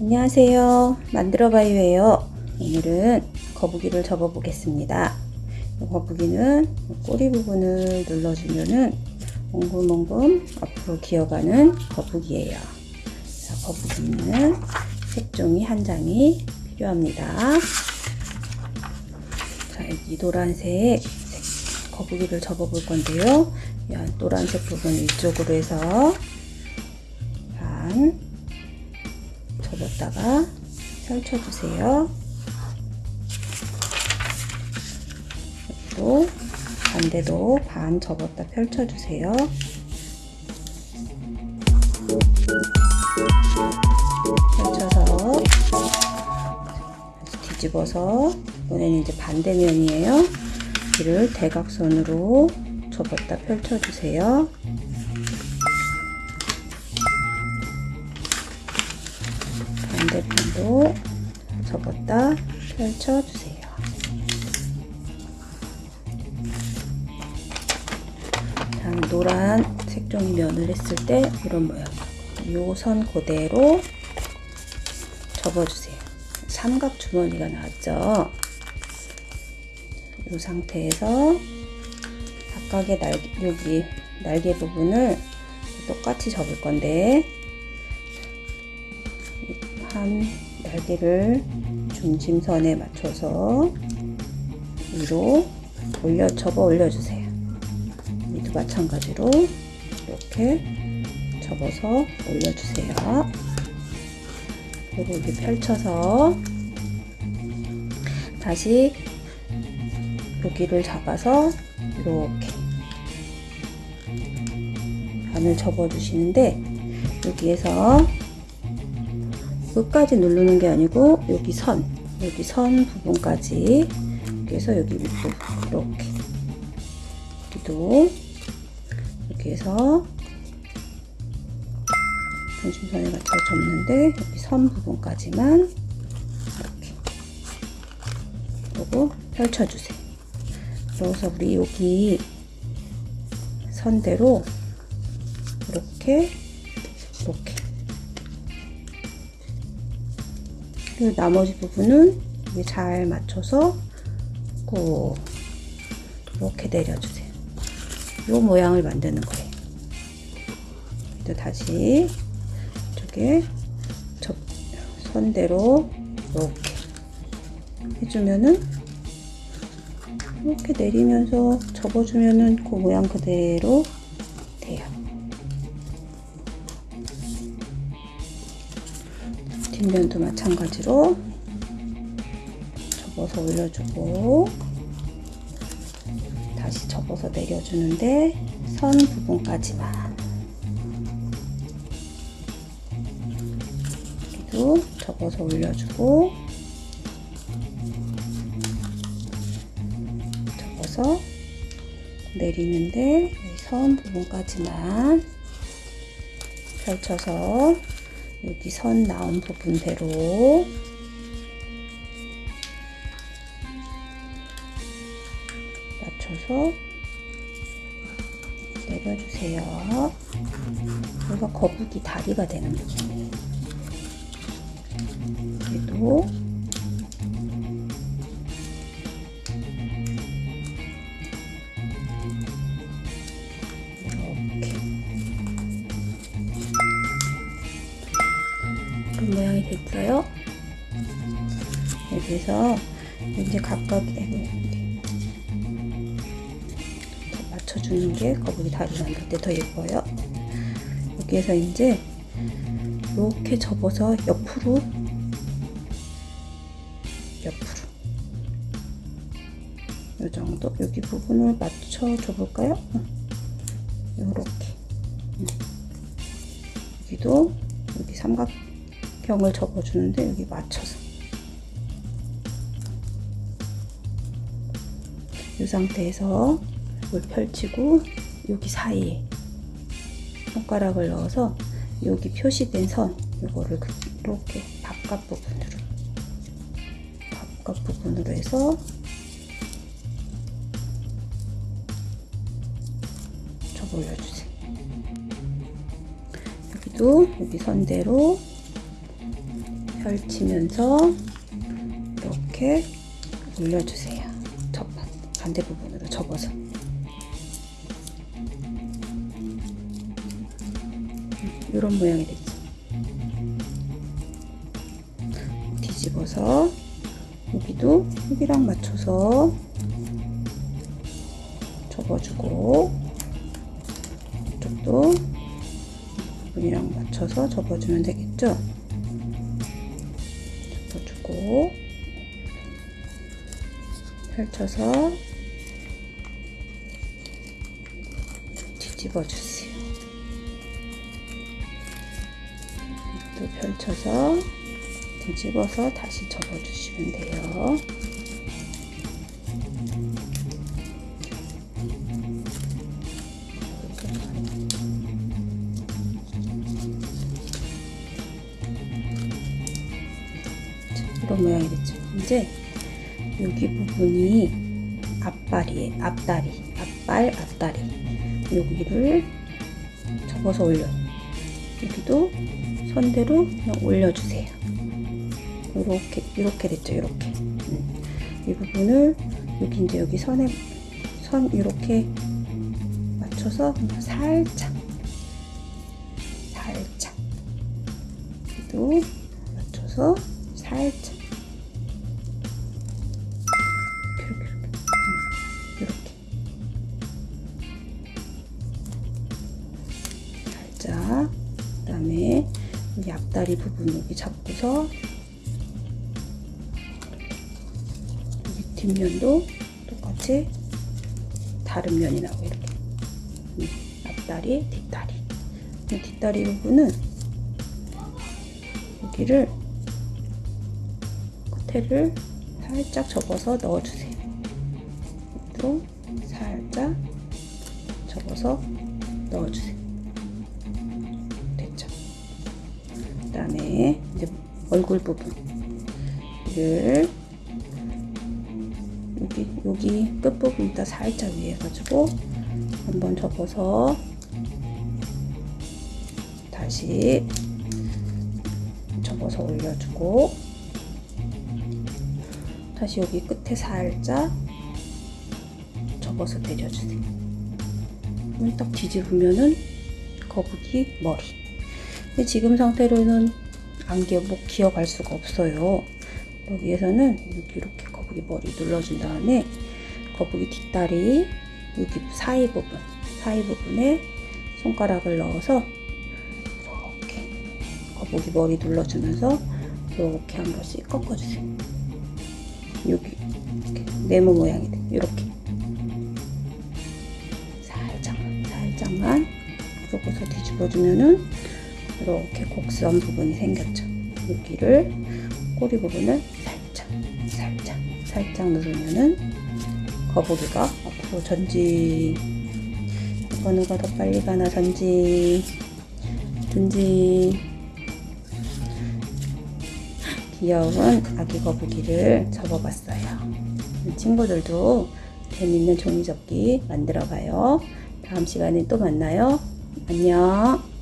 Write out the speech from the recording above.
안녕하세요. 만들어봐요예요. 오늘은 거북이를 접어 보겠습니다. 거북이는 꼬리 부분을 눌러주면은 몽금몽금 앞으로 기어가는 거북이에요. 자, 거북이는 색종이 한 장이 필요합니다. 자 여기 노란색 거북이를 접어 볼 건데요. 이 노란색 부분 위쪽으로 해서 반 펼쳐주세요. 또 반대로 반 접었다 펼쳐주세요. 펼쳐서 뒤집어서 이번에는 이제 반대면이에요. 이를 대각선으로 접었다 펼쳐주세요. 반대편도 접었다 펼쳐주세요. 다음 노란 색종이 면을 했을 때 이런 모양 요 선 그대로 접어주세요. 삼각 주머니가 나왔죠? 이 상태에서 각각의 날개, 여기 날개 부분을 똑같이 접을 건데 한 날개를 중심선에 맞춰서 위로 올려 접어 올려주세요. 이도 마찬가지로 이렇게 접어서 올려주세요. 그리고 이렇게 펼쳐서 다시 여기를 잡아서 이렇게 반을 접어 주시는데 여기에서 끝까지 누르는 게 아니고 여기 선 여기 선 부분까지 여기에서 여기 윗부분 이렇게 여기도 여기에서 중심선에 맞춰 접는데 여기 선 부분까지만 이렇게 그리고 펼쳐주세요. 그래서 우리 여기 선대로 이렇게 이렇게 그리고 나머지 부분은 잘 맞춰서 꼭 이렇게 내려주세요. 이 모양을 만드는 거예요. 또 다시 이쪽에 접, 선대로 이렇게 해주면은 이렇게 내리면서 접어주면은 그 모양 그대로 뒷면도 마찬가지로 접어서 올려주고 다시 접어서 내려주는데 선 부분까지만. 여기도 접어서 올려주고 접어서 내리는데 선 부분까지만 펼쳐서 여기 선 나온 부분대로 맞춰서 내려주세요. 여기가 거북이 다리가 되는 부분이에요. 그래도 여기서 이제 각각의 맞춰주는 게 거북이 다리 만들 때 더 예뻐요. 여기에서 이제 이렇게 접어서 옆으로 옆으로 이 정도 여기 부분을 맞춰 줘 볼까요? 이렇게 여기도 여기 삼각 병을 접어주는데 여기 맞춰서 이 상태에서 이걸 펼치고 여기 사이에 손가락을 넣어서 여기 표시된 선 이거를 이렇게 바깥 부분으로 바깥 부분으로 해서 접어 올려주세요. 여기도 여기 선대로 펼치면서 이렇게 올려주세요. 접 반대 부분으로 접어서. 이런 모양이 되지. 뒤집어서 여기도 여기랑 맞춰서 접어주고 이쪽도 부분이랑 맞춰서 접어주면 되겠죠? 접어주고 펼쳐서 집어 주세요. 또 펼쳐서 뒤집어서 다시 접어주시면 돼요. 이런 모양이 됐죠. 이제 여기 부분이 앞발이에요. 앞다리, 앞발, 앞다리. 여기를 접어서 올려. 여기도 선대로 그냥 올려주세요. 이렇게 이렇게 됐죠. 이렇게. 음. 이 부분을 여기 이제 여기 선에 선 이렇게 맞춰서 살짝 살짝 또 맞춰서 살짝 다리 부분 여기 잡고서 여기 뒷면도 똑같이 다른 면이 나오고 이렇게 음, 앞다리 뒷다리 이 뒷다리 부분은 여기를 끝에를 살짝 접어서 넣어주세요. 또 살짝 접어서 넣어주세요. 얼굴 부분을 여기 여기 끝 부분부터 살짝 위에 가지고 한번 접어서 다시 접어서 올려주고 다시 여기 끝에 살짝 접어서 내려주세요. 딱 뒤집으면은 거북이 머리. 지금 상태로는 안 기어, 못 기어갈 수가 없어요. 여기에서는 여기 이렇게 거북이 머리 눌러준 다음에 거북이 뒷다리 여기 사이 부분, 사이 부분에 손가락을 넣어서 이렇게 거북이 머리 눌러주면서 이렇게 한 번씩 꺾어주세요. 여기 이렇게 네모 모양이 돼. 이렇게 살짝만 살짝만 꺾어서 뒤집어주면은 이렇게 곡선 부분이 생겼죠. 여기를 꼬리 부분을 살짝 살짝 살짝 누르면은 거북이가 앞으로 전진 누가 누가 더 빨리 가나 전진 전진 귀여운 아기 거북이를 접어봤어요. 친구들도 재밌는 종이접기 만들어봐요. 다음 시간에 또 만나요. 안녕.